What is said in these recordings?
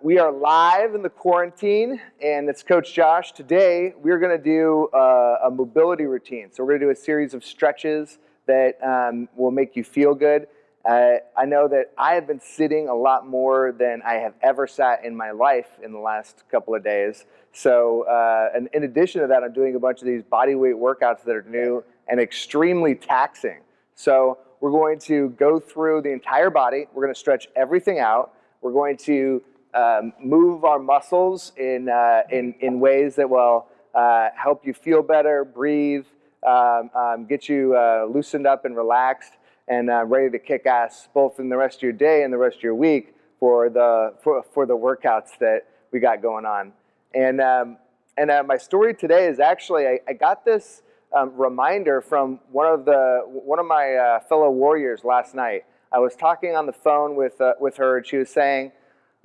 We are live in the quarantine, and it's Coach Josh. Today, we're going to do uh, a mobility routine. So, we're going to do a series of stretches that um, will make you feel good. Uh, I know that I have been sitting a lot more than I have ever sat in my life in the last couple of days. So, uh, and in addition to that, I'm doing a bunch of these body weight workouts that are new and extremely taxing. So, we're going to go through the entire body. We're going to stretch everything out. We're going to um, move our muscles in, uh, in, in ways that will uh, help you feel better, breathe, um, um, get you uh, loosened up and relaxed and uh, ready to kick ass both in the rest of your day and the rest of your week for the, for, for the workouts that we got going on. And, um, and uh, my story today is actually, I, I got this um, reminder from one of, the, one of my uh, fellow warriors last night. I was talking on the phone with, with her and she was saying,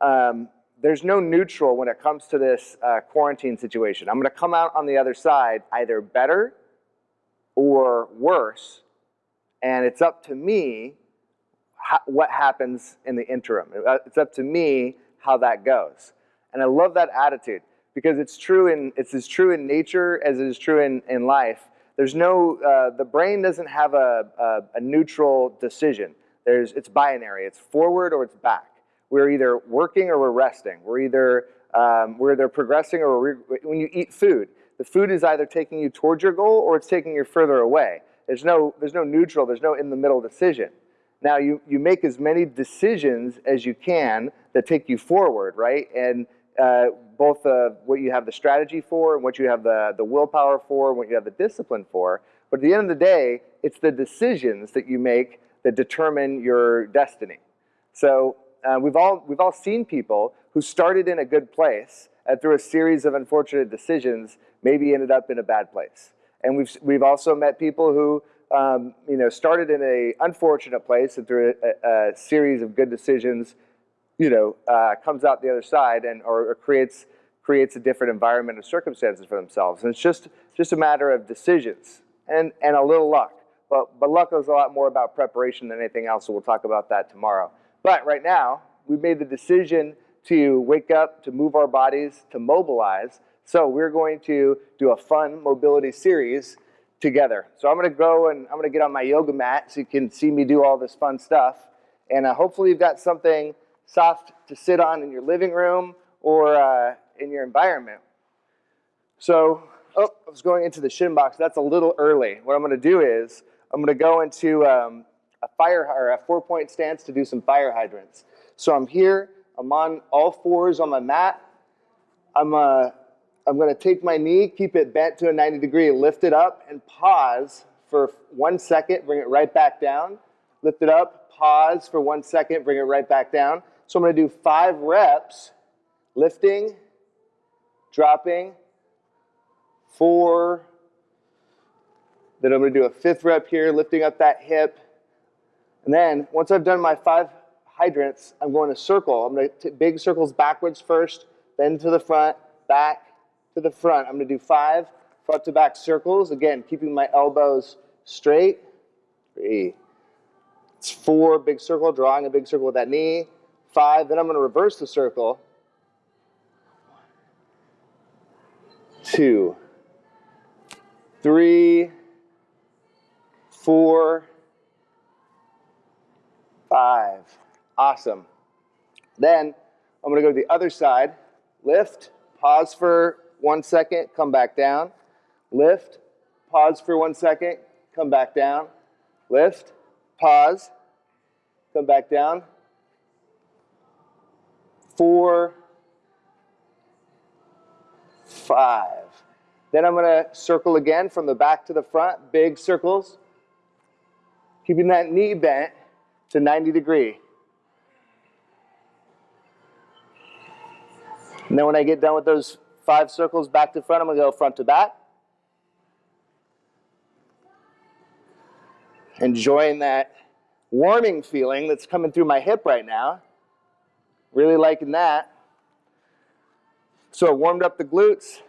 um, there's no neutral when it comes to this uh, quarantine situation. I'm going to come out on the other side either better or worse, and it's up to me what happens in the interim. Uh, it's up to me how that goes. And I love that attitude because it's true in it's as true in nature as it is true in, in life. There's no uh, the brain doesn't have a, a, a neutral decision. There's it's binary. It's forward or it's back we're either working or we're resting. We're either, um, we're either progressing or we're, when you eat food, the food is either taking you towards your goal or it's taking you further away. There's no, there's no neutral, there's no in the middle decision. Now you, you make as many decisions as you can that take you forward, right? And uh, both what you have the strategy for and what you have the, the willpower for and what you have the discipline for. But at the end of the day, it's the decisions that you make that determine your destiny. So uh, we've, all, we've all seen people who started in a good place and through a series of unfortunate decisions maybe ended up in a bad place. And we've, we've also met people who um, you know, started in an unfortunate place and through a, a, series of good decisions, you know, uh, comes out the other side and or, or, creates creates a different environment and circumstances for themselves. And it's just just a matter of decisions and and a little luck. But but luck is a lot more about preparation than anything else. So we'll talk about that tomorrow. But right now, we've made the decision to wake up, to move our bodies, to mobilize. So we're going to do a fun mobility series together. So I'm going to go and I'm going to get on my yoga mat so you can see me do all this fun stuff. And uh, hopefully you've got something soft to sit on in your living room or uh, in your environment. So, oh, I was going into the shin box. That's a little early. What I'm going to do is I'm going to go into um, a fire or a four point stance to do some fire hydrants. So I'm here, I'm on all fours on my mat. I'm, uh, I'm gonna take my knee, keep it bent to a 90 degree, lift it up and pause for one second, bring it right back down. Lift it up, pause for one second, bring it right back down. So I'm gonna do five reps, lifting, dropping, four, then I'm gonna do a fifth rep here, lifting up that hip, and then once I've done my five hydrants, I'm going to circle. I'm going to big circles backwards first, then to the front, back to the front. I'm going to do five front to back circles. Again, keeping my elbows straight. Three. It's four, big circle, drawing a big circle with that knee. Five, then I'm going to reverse the circle. Two, three, four, five. Awesome. Then I'm going to go to the other side. Lift, pause for one second, come back down. Lift, pause for one second, come back down. Lift, pause, come back down. Four, five. Then I'm going to circle again from the back to the front, big circles. Keeping that knee bent to 90 degree. And then when I get done with those five circles back to front, I'm to go front to back. Enjoying that warming feeling that's coming through my hip right now. Really liking that. So I warmed up the glutes,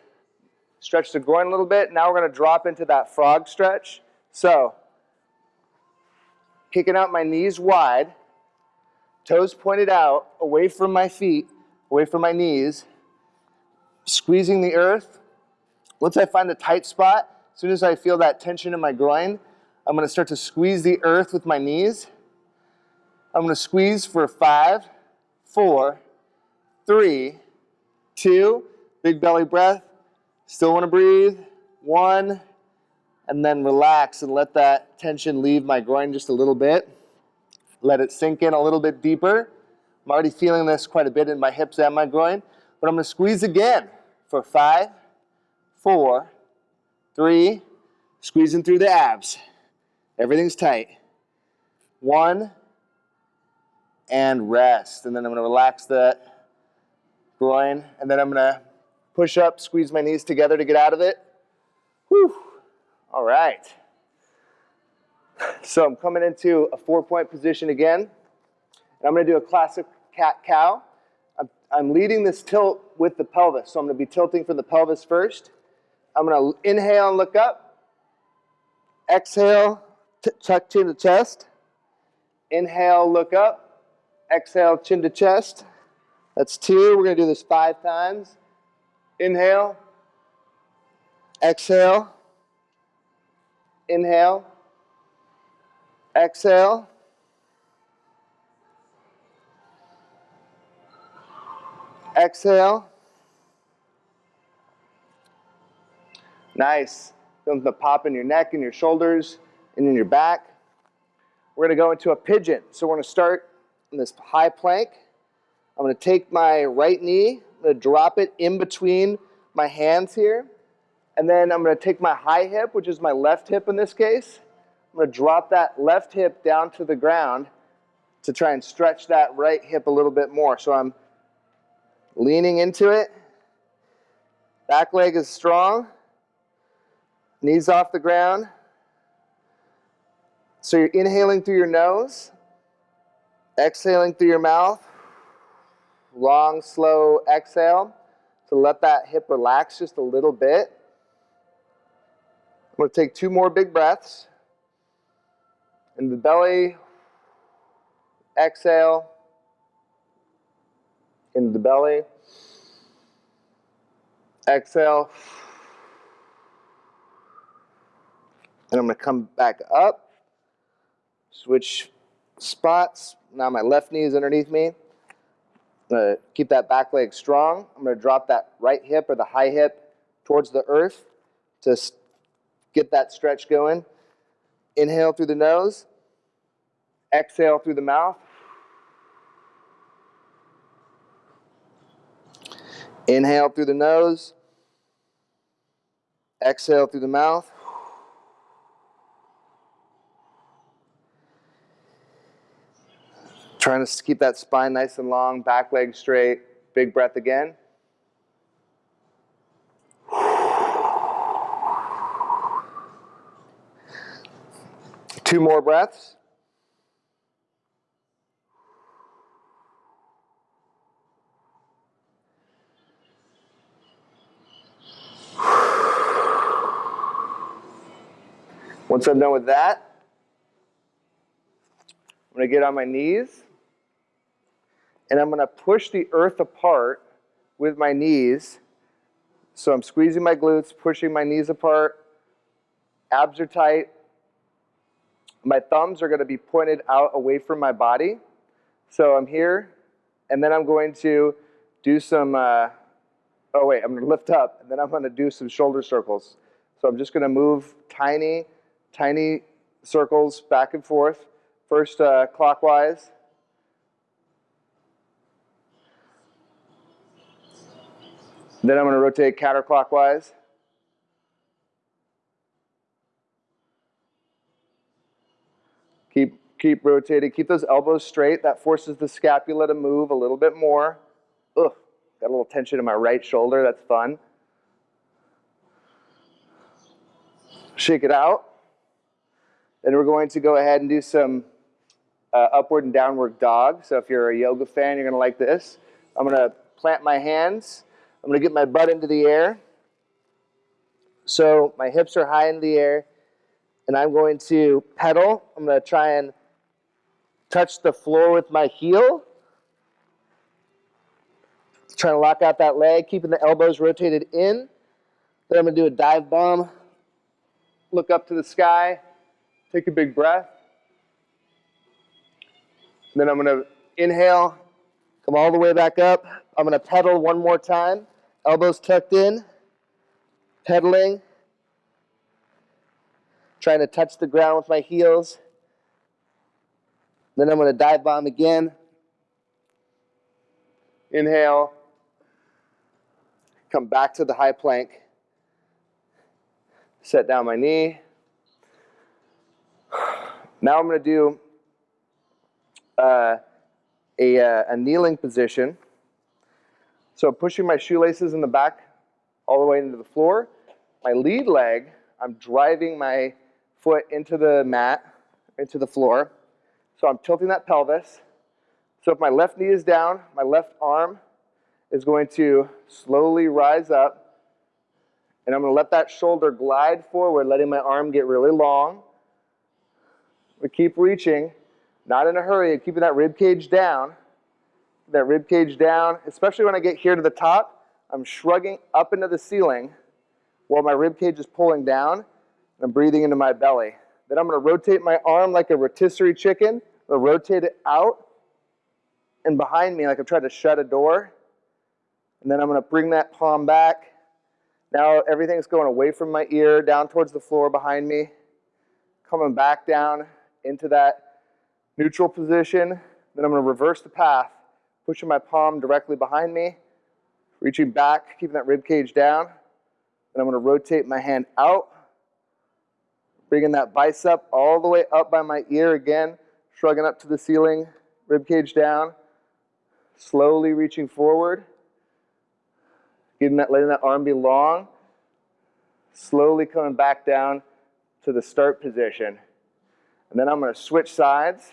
stretched the groin a little bit. Now we're to drop into that frog stretch. So kicking out my knees wide, toes pointed out away from my feet, away from my knees, squeezing the earth. Once I find the tight spot, as soon as I feel that tension in my groin, I'm gonna start to squeeze the earth with my knees. I'm gonna squeeze for five, four, three, two, big belly breath. Still wanna breathe. One, and then relax and let that tension leave my groin just a little bit. Let it sink in a little bit deeper. I'm already feeling this quite a bit in my hips and my groin, but I'm gonna squeeze again for five, four, three, squeezing through the abs. Everything's tight. One, and rest. And then I'm gonna relax that groin, and then I'm gonna push up, squeeze my knees together to get out of it. Whew. All right. So I'm coming into a four-point position again. And I'm gonna do a classic cat-cow. I'm, I'm leading this tilt with the pelvis. So I'm gonna be tilting from the pelvis first. I'm gonna inhale and look up. Exhale, tuck chin to chest. Inhale, look up. Exhale, chin to chest. That's two. We're gonna do this five times. Inhale. Exhale. Inhale. Exhale. Exhale. Nice. Feeling the pop in your neck and your shoulders and in your back. We're going to go into a pigeon. So we're going to start in this high plank. I'm going to take my right knee, I'm going to drop it in between my hands here. And then I'm going to take my high hip, which is my left hip in this case. I'm going to drop that left hip down to the ground to try and stretch that right hip a little bit more. So I'm leaning into it. Back leg is strong. Knees off the ground. So you're inhaling through your nose, exhaling through your mouth. Long, slow exhale to let that hip relax just a little bit. I'm going to take two more big breaths. In the belly, exhale. In the belly, exhale. And I'm going to come back up, switch spots. Now my left knee is underneath me. I'm going to keep that back leg strong. I'm going to drop that right hip or the high hip towards the earth to get that stretch going. Inhale through the nose. Exhale through the mouth. Inhale through the nose. Exhale through the mouth. Trying to keep that spine nice and long, back leg straight. Big breath again. Two more breaths. Once I'm done with that, I'm going to get on my knees and I'm going to push the earth apart with my knees. So I'm squeezing my glutes, pushing my knees apart. Abs are tight. My thumbs are going to be pointed out away from my body. So I'm here, and then I'm going to do some, uh, oh wait, I'm going to lift up, and then I'm going to do some shoulder circles. So I'm just going to move tiny, tiny circles back and forth. First uh, clockwise, Then I'm going to rotate counterclockwise. Keep, rotating. Keep those elbows straight. That forces the scapula to move a little bit more. Ugh, got a little tension in my right shoulder. That's fun. Shake it out. Then we're going to go ahead and do some uh, upward and downward dog. So if you're a yoga fan, you're going to like this. I'm going to plant my hands I'm going to get my butt into the air. So my hips are high in the air, and I'm going to pedal. I'm going to try and touch the floor with my heel. Trying to lock out that leg, keeping the elbows rotated in. Then I'm gonna do a dive bomb. Look up to the sky, take a big breath. Then I'm gonna inhale, come all the way back up. I'm gonna pedal one more time, elbows tucked in, pedaling, trying to touch the ground with my heels. Then I'm gonna dive bomb again. Inhale, come back to the high plank, set down my knee. Now I'm gonna do uh, a, uh, a kneeling position. So pushing my shoelaces in the back all the way into the floor. My lead leg, I'm driving my foot into the mat, into the floor. So I'm tilting that pelvis. So if my left knee is down, my left arm is going to slowly rise up. And I'm going to let that shoulder glide forward, letting my arm get really long. We keep reaching. Not in a hurry, keeping that rib cage down. That rib cage down, especially when I get here to the top, I'm shrugging up into the ceiling while my rib cage is pulling down. And I'm breathing into my belly. Then I'm going to rotate my arm like a rotisserie chicken. I'm rotate it out and behind me like I'm trying to shut a door. And then I'm going to bring that palm back. Now everything's going away from my ear, down towards the floor behind me. Coming back down into that neutral position. Then I'm going to reverse the path, pushing my palm directly behind me, reaching back, keeping that rib cage down. Then I'm going to rotate my hand out, bringing that bicep all the way up by my ear again, shrugging up to the ceiling, rib cage down, slowly reaching forward, getting that, letting that arm be long, slowly coming back down to the start position. And then I'm going to switch sides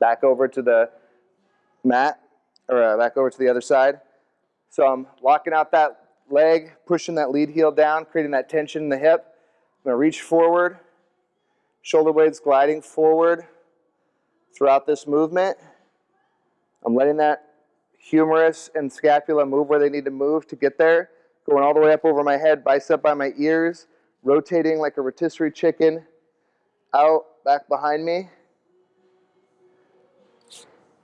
back over to the mat, or uh, back over to the other side. So I'm locking out that leg, pushing that lead heel down, creating that tension in the hip. I'm gonna reach forward, shoulder blades gliding forward throughout this movement. I'm letting that humerus and scapula move where they need to move to get there. Going all the way up over my head, bicep by my ears, rotating like a rotisserie chicken, out, back behind me.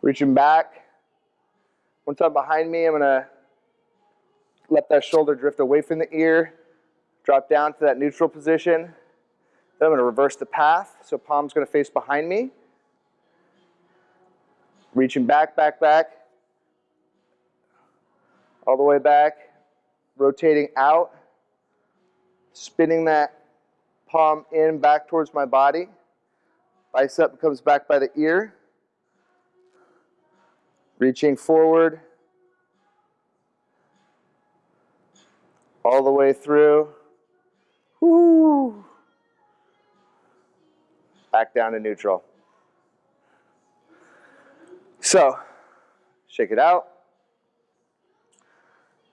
Reaching back. Once I'm behind me, I'm going to let that shoulder drift away from the ear, drop down to that neutral position. Then I'm going to reverse the path, so palm's going to face behind me. Reaching back, back, back. All the way back. Rotating out. Spinning that palm in back towards my body. Bicep comes back by the ear. Reaching forward all the way through. Woo. Back down to neutral. So, shake it out.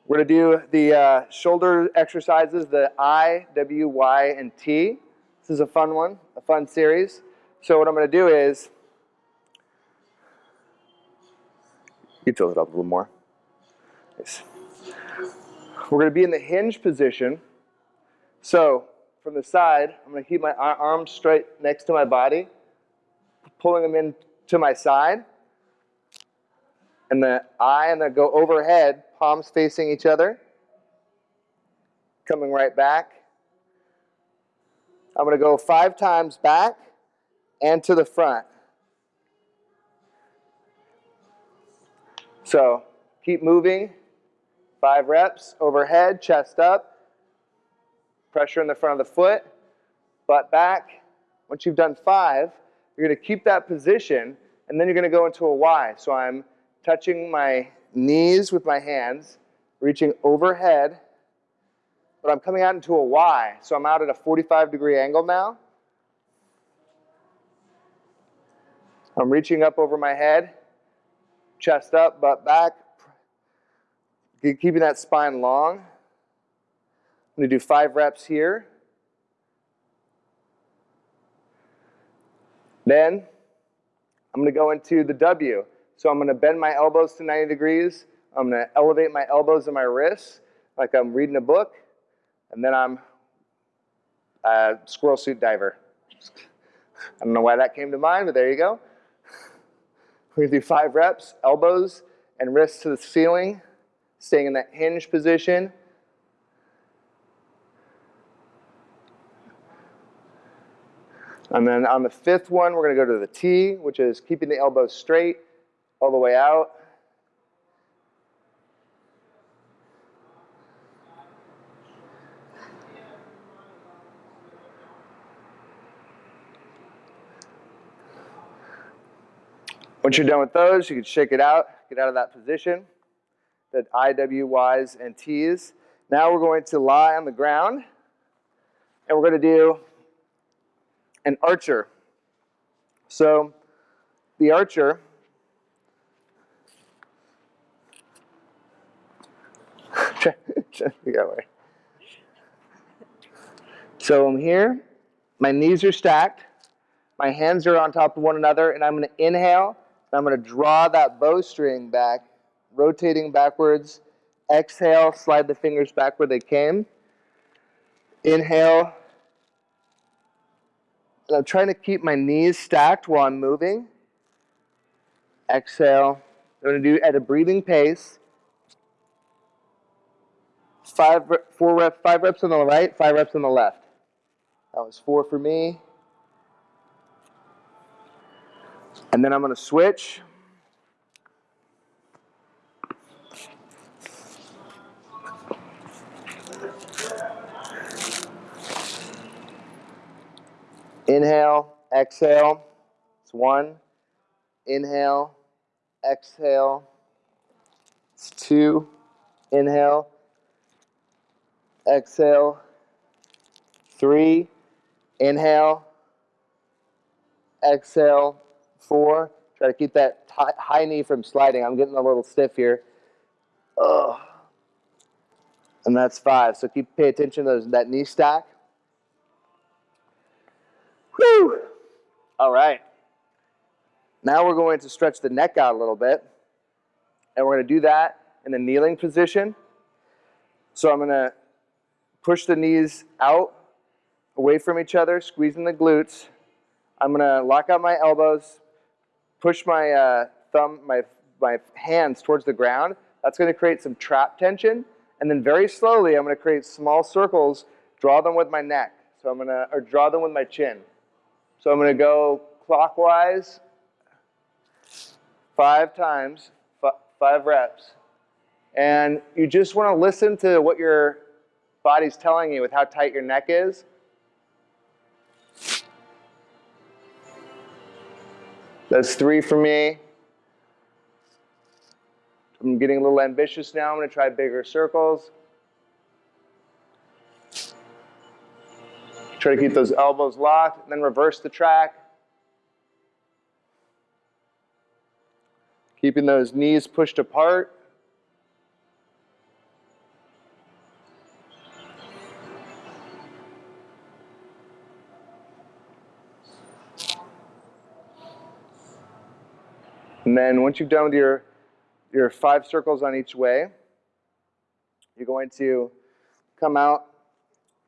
We're going to do the uh, shoulder exercises, the I, W, Y, and T. This is a fun one, a fun series. So what I'm going to do is You tilt it up a little more. Nice. We're going to be in the hinge position. So from the side, I'm going to keep my arms straight next to my body, pulling them in to my side. And the I and the go overhead, palms facing each other. Coming right back. I'm going to go five times back and to the front. So keep moving. Five reps, overhead, chest up. Pressure in the front of the foot, butt back. Once you've done five, you're to keep that position, and then you're going to go into a Y. So I'm touching my knees with my hands, reaching overhead, but I'm coming out into a Y. So I'm out at a 45 degree angle now. I'm reaching up over my head, chest up, butt back, keeping that spine long. I'm going to do five reps here. Then I'm going to go into the W. So I'm gonna bend my elbows to 90 degrees. I'm gonna elevate my elbows and my wrists like I'm reading a book. And then I'm a squirrel suit diver. I don't know why that came to mind, but there you go. We're gonna do five reps, elbows and wrists to the ceiling, staying in that hinge position. And then on the fifth one, we're gonna go to the T, which is keeping the elbows straight all the way out. Once you're done with those, you can shake it out, get out of that position, the I, W, Ys, and Ts. Now we're going to lie on the ground, and we're going to do an archer. So the archer so I'm here, my knees are stacked, my hands are on top of one another, and I'm going to inhale and I'm going to draw that bowstring back, rotating backwards. Exhale, slide the fingers back where they came. Inhale. And I'm trying to keep my knees stacked while I'm moving. Exhale. I'm going to do at a breathing pace. Five, four reps, five reps on the right, five reps on the left. That was four for me. And then I'm going to switch. Inhale, exhale. It's one. Inhale, exhale. It's two. Inhale, exhale. Three. Inhale, exhale four. Try to keep that high knee from sliding. I'm getting a little stiff here. Ugh. And that's five. So keep pay attention to those, that knee stack. Whew. All right. Now we're going to stretch the neck out a little bit. And we're going to do that in the kneeling position. So I'm going to push the knees out, away from each other, squeezing the glutes. I'm going to lock out my elbows, push my uh, thumb, my, my hands towards the ground. That's going to create some trap tension. And then very slowly, I'm going to create small circles, draw them with my neck. So I'm going to, or draw them with my chin. So I'm going to go clockwise five times, five reps. And you just want to listen to what your body's telling you with how tight your neck is. That's three for me. I'm getting a little ambitious now. I'm going to try bigger circles. Try to keep those elbows locked, and then reverse the track. Keeping those knees pushed apart. And then once you've done with your, your five circles on each way, you're going to come out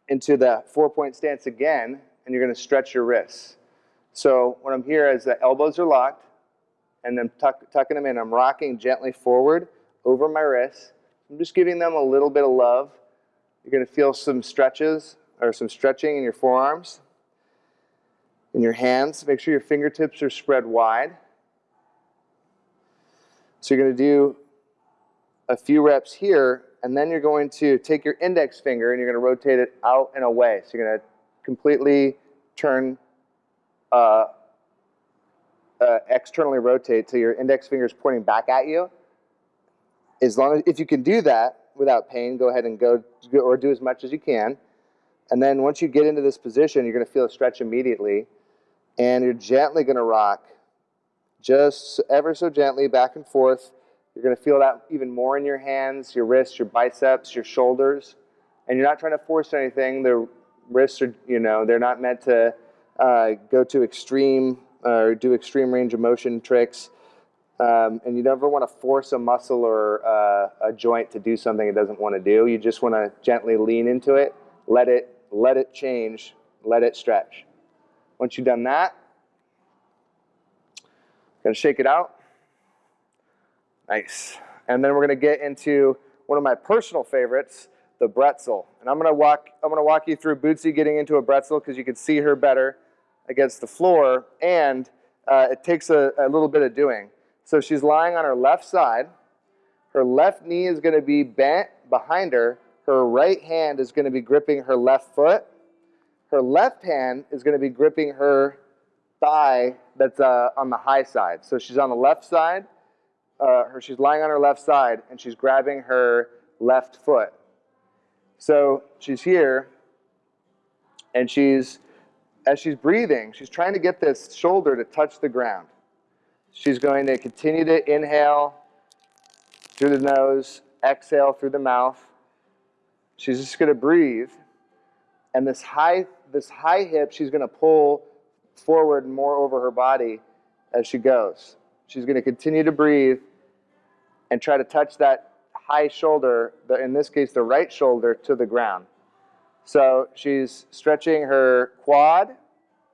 into the four-point stance again, and you're going to stretch your wrists. So what I'm here is the elbows are locked, and then tuck, tucking them in. I'm rocking gently forward over my wrists. I'm just giving them a little bit of love. You're going to feel some stretches or some stretching in your forearms, in your hands. Make sure your fingertips are spread wide. So you're going to do a few reps here, and then you're going to take your index finger and you're going to rotate it out and away. So you're going to completely turn, uh, uh, externally rotate till your index finger is pointing back at you. As long as, if you can do that without pain, go ahead and go, or do as much as you can. And then once you get into this position, you're going to feel a stretch immediately. And you're gently going to rock just ever so gently back and forth. You're going to feel that even more in your hands, your wrists, your biceps, your shoulders. And you're not trying to force anything. The wrists are, you know, they're not meant to uh, go to extreme uh, or do extreme range of motion tricks. Um, and you never want to force a muscle or uh, a joint to do something it doesn't want to do. You just want to gently lean into it, let it, let it change, let it stretch. Once you've done that, gonna shake it out. Nice. And then we're gonna get into one of my personal favorites, the bretzel. And I'm gonna walk, I'm gonna walk you through Bootsy getting into a bretzel because you can see her better against the floor, and uh, it takes a, a little bit of doing. So she's lying on her left side. Her left knee is to be bent behind her. Her right hand is to be gripping her left foot. Her left hand is to be gripping her thigh that's uh, on the high side. So she's on the left side. Uh, her, she's lying on her left side, and she's grabbing her left foot. So she's here, and she's, as she's breathing, she's trying to get this shoulder to touch the ground. She's going to continue to inhale through the nose, exhale through the mouth. She's just going to breathe. And this high, this high hip, she's going to pull forward more over her body as she goes. She's going to continue to breathe and try to touch that high shoulder, the, in this case, the right shoulder, to the ground. So she's stretching her quad,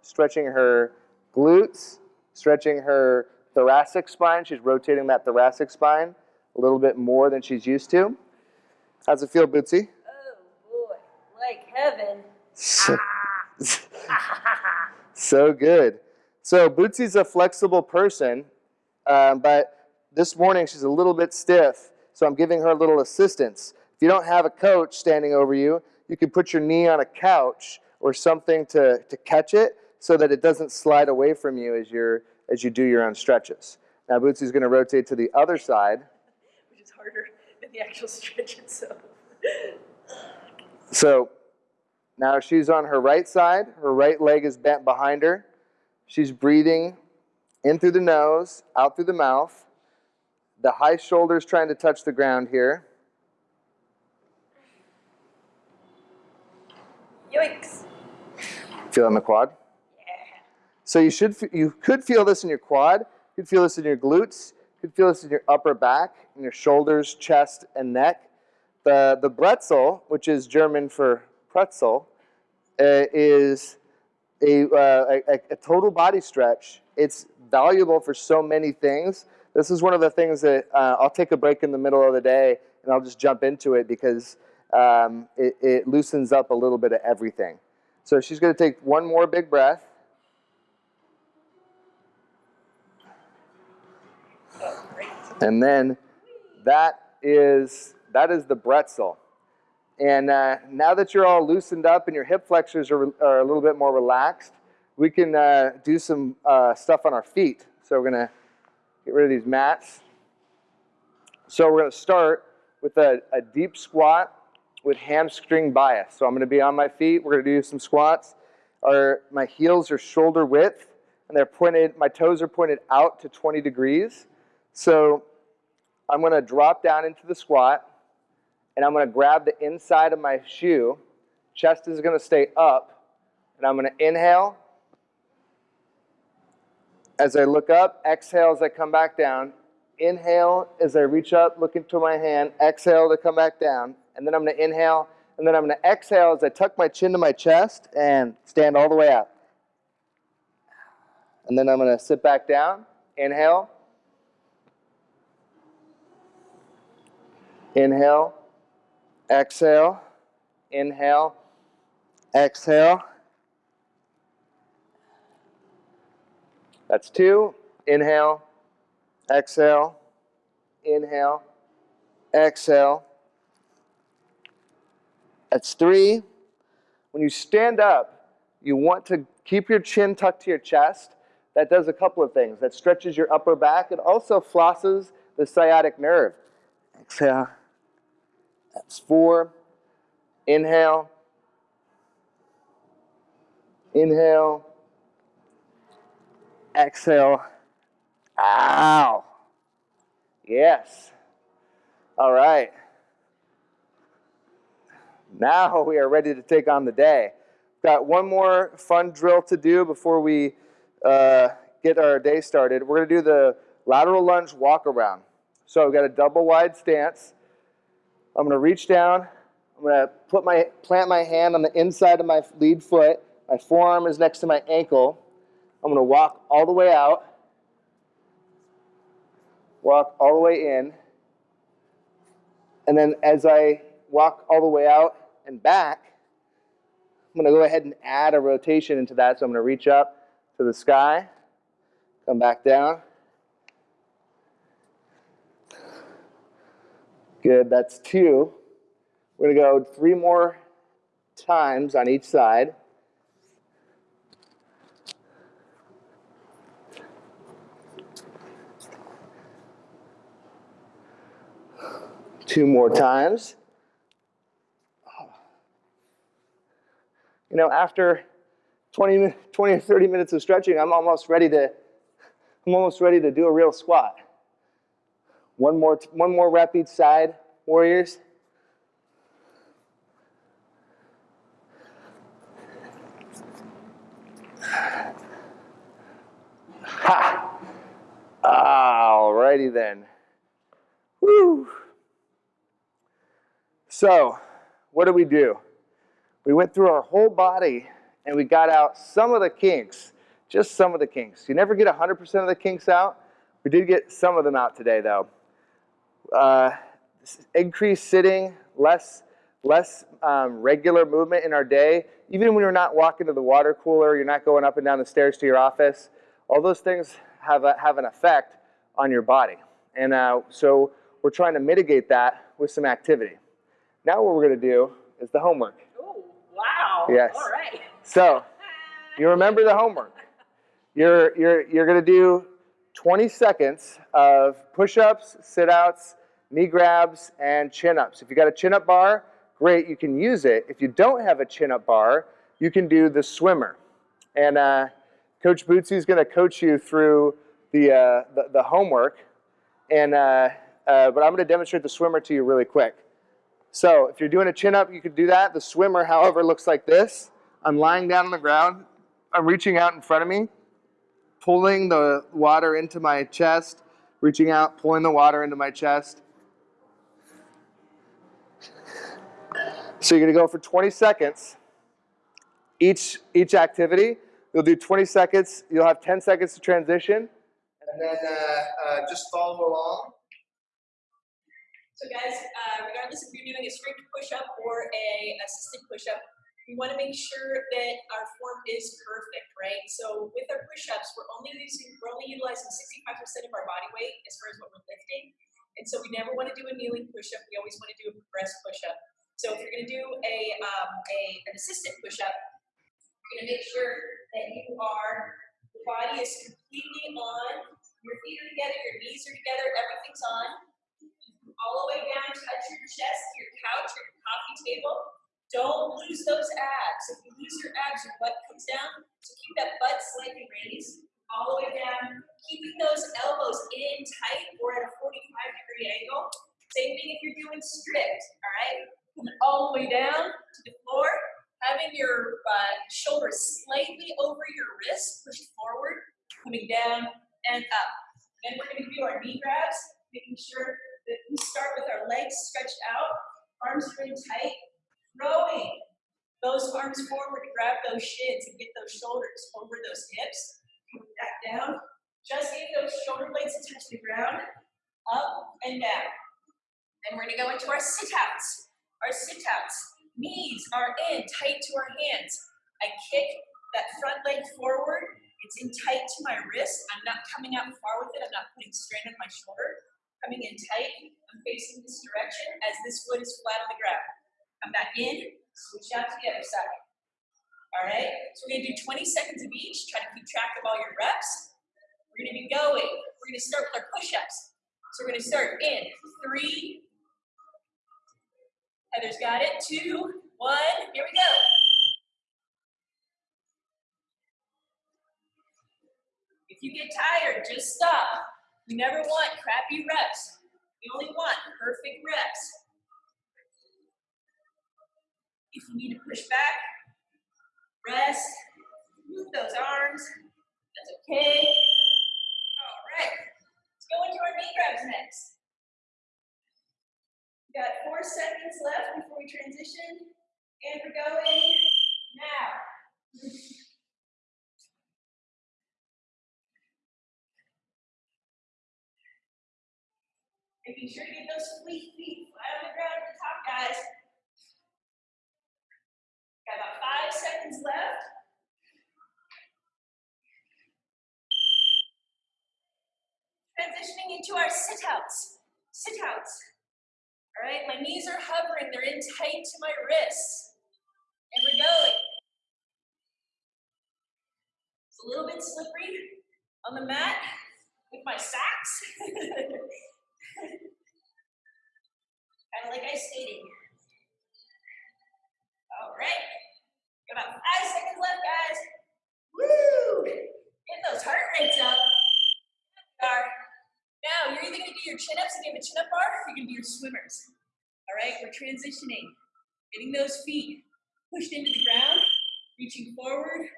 stretching her glutes, stretching her thoracic spine. She's rotating that thoracic spine a little bit more than she's used to. How's it feel, Bootsy? Oh boy, like heaven. So, so good. So Bootsy's a flexible person, um, but this morning she's a little bit stiff, so I'm giving her a little assistance. If you don't have a coach standing over you, you can put your knee on a couch or something to, to catch it so that it doesn't slide away from you as you're as you do your own stretches. Now Bootsy's going to rotate to the other side. Which is harder than the actual stretch itself. So now she's on her right side. Her right leg is bent behind her. She's breathing in through the nose, out through the mouth. The high shoulders trying to touch the ground here. Yoinks. Feel in the quad? Yeah. So you should you could feel this in your quad, you could feel this in your glutes, you could feel this in your upper back, in your shoulders, chest, and neck. The the bretzel, which is German for pretzel, uh, is a, uh, a, a total body stretch. It's valuable for so many things. This is one of the things that uh, I'll take a break in the middle of the day and I'll just jump into it because um, it, it loosens up a little bit of everything. So she's going to take one more big breath. And then that is, that is the bretzel. And uh, now that you're all loosened up and your hip flexors are, are a little bit more relaxed, we can uh, do some uh, stuff on our feet. So we're going to get rid of these mats. So we're going to start with a, a deep squat with hamstring bias. So I'm going to be on my feet. We're going to do some squats. Our, my heels are shoulder width, and they're pointed, my toes are pointed out to 20 degrees. So I'm going to drop down into the squat, and I'm going to grab the inside of my shoe. Chest is going to stay up, and I'm going to inhale. As I look up, exhale as I come back down. Inhale as I reach up, look into my hand. Exhale to come back down. And then I'm going to inhale, and then I'm going to exhale as I tuck my chin to my chest and stand all the way up. And then I'm going to sit back down. Inhale. Inhale, exhale, inhale, exhale. That's two. Inhale, exhale, inhale, exhale. That's three. When you stand up, you want to keep your chin tucked to your chest. That does a couple of things. That stretches your upper back. It also flosses the sciatic nerve. Exhale. That's four. Inhale. Inhale. Exhale. Ow. Yes. All right. Now we are ready to take on the day. Got one more fun drill to do before we uh, get our day started. We're going to do the lateral lunge walk around. So I've got a double wide stance. I'm gonna reach down. I'm gonna put my plant my hand on the inside of my lead foot. My forearm is next to my ankle. I'm gonna walk all the way out. Walk all the way in. And then as I walk all the way out and back, I'm gonna go ahead and add a rotation into that. So I'm gonna reach up to the sky, come back down. Good, that's two. We're gonna go three more times on each side. Two more times. You know, after 20, 20 or 30 minutes of stretching, I'm almost ready to, I'm almost ready to do a real squat. One more, one more rep each side, warriors. Ha! Alrighty then. Woo! So, what did we do? We went through our whole body and we got out some of the kinks, just some of the kinks. You never get 100% of the kinks out. We did get some of them out today though. Uh, increased sitting, less, less um, regular movement in our day. Even when you're not walking to the water cooler, you're not going up and down the stairs to your office, all those things have, a, have an effect on your body. And uh, so we're trying to mitigate that with some activity. Now what we're gonna do is the homework. Oh, wow. Yes. All right. So you remember the homework. You're, you're, you're gonna do 20 seconds of push-ups, sit-outs, knee grabs, and chin-ups. If you got a chin-up bar, great, you can use it. If you don't have a chin-up bar, you can do the swimmer. And uh, Coach Bootsy is gonna coach you through the, uh, the, the, homework. And, uh, uh but I'm gonna demonstrate the swimmer to you really quick. So if you're doing a chin-up, you could do that. The swimmer, however, looks like this. I'm lying down on the ground. I'm reaching out in front of me, pulling the water into my chest, reaching out, pulling the water into my chest. So you're gonna go for 20 seconds. Each, each activity, you'll do 20 seconds. You'll have 10 seconds to transition. And then uh, uh, just follow along. So guys, uh, regardless if you're doing a straight push-up or a assisted push-up, we want to make sure that our form is perfect, right? So with our push-ups, we're only using, we're only utilizing 65% of our body weight as far as what we're lifting. And so we never want to do a kneeling push-up. We always want to do a progressed push-up. So if you're going to do a, um, a an assisted push-up, you're going to make sure that you are, the body is completely on, your feet are together, your knees are together, everything's on. All the way down, touch your chest, your couch, your coffee table. Don't lose those abs. If you lose your abs, your butt comes down. So keep that butt slightly raised, all the way down, keeping those elbows in tight or at a 45 degree angle. Same thing if you're doing strict, all right? Coming all the way down to the floor, having your uh, shoulders slightly over your wrist, pushed forward, coming down and up. Then we're gonna do our knee grabs, making sure that we legs stretched out, arms in tight, Rowing. Those arms forward grab those shins and get those shoulders over those hips. Come back down. Just get those shoulder blades to touch the ground. Up and down. And we're going to go into our sit outs. Our sit outs. Knees are in tight to our hands. I kick that front leg forward. It's in tight to my wrist. I'm not coming out far with it. I'm not putting strain on my shoulder. Coming in tight. I'm facing this direction as this foot is flat on the ground. Come back in, switch out to the other side. All right, so we're gonna do 20 seconds of each. Try to keep track of all your reps. We're gonna be going. We're gonna start with our push-ups. So we're gonna start in three. Heather's got it. Two, one. Here we go. If you get tired, just stop. We never want crappy reps. We only want perfect reps. If you need to push back, rest, move those arms. That's okay. All right. Let's go into our knee grabs next. We got four seconds left before we transition, and we're going now. Making sure to get those sweet feet flat on the ground at the top, guys. Got about five seconds left. Transitioning into our sit outs. Sit outs. All right, my knees are hovering, they're in tight to my wrists. And we're going. It's a little bit slippery on the mat with my socks. kind of like ice skating. All right, got about five seconds left, guys. Woo! Get those heart rates up. Now, you're either gonna do your chin ups and give a chin up bar, or you're gonna do your swimmers. All right, we're transitioning. Getting those feet pushed into the ground, reaching forward,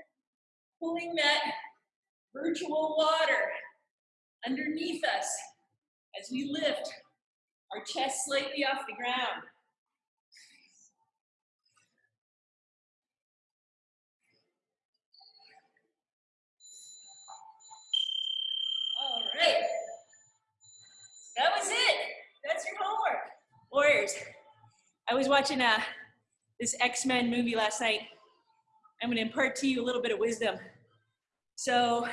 pulling that virtual water underneath us as we lift our chest slightly off the ground. All right. That was it. That's your homework. Warriors. I was watching uh, this X-Men movie last night. I'm going to impart to you a little bit of wisdom. So,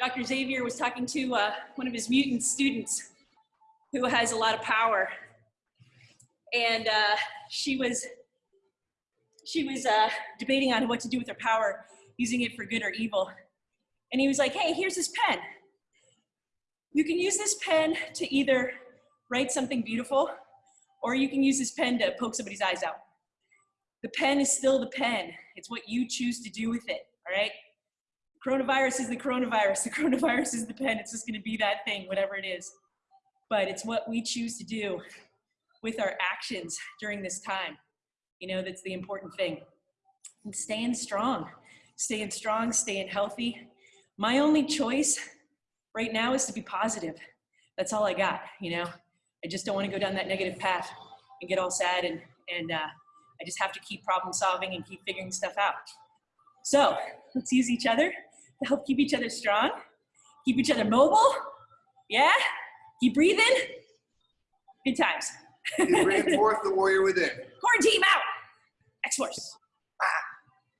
Dr. Xavier was talking to uh, one of his mutant students who has a lot of power. And uh, she was she was uh, debating on what to do with her power, using it for good or evil. And he was like, "Hey, here's this pen. You can use this pen to either write something beautiful, or you can use this pen to poke somebody's eyes out. The pen is still the pen. It's what you choose to do with it. All right." Coronavirus is the coronavirus. The coronavirus is the pen. It's just going to be that thing, whatever it is but it's what we choose to do with our actions during this time. You know, that's the important thing. And staying strong, staying strong, staying healthy. My only choice right now is to be positive. That's all I got, you know. I just don't want to go down that negative path and get all sad and, and uh, I just have to keep problem solving and keep figuring stuff out. So let's use each other to help keep each other strong, keep each other mobile. Yeah? Keep breathing. Good times. You bring forth the warrior within. Quarantine out. X Force.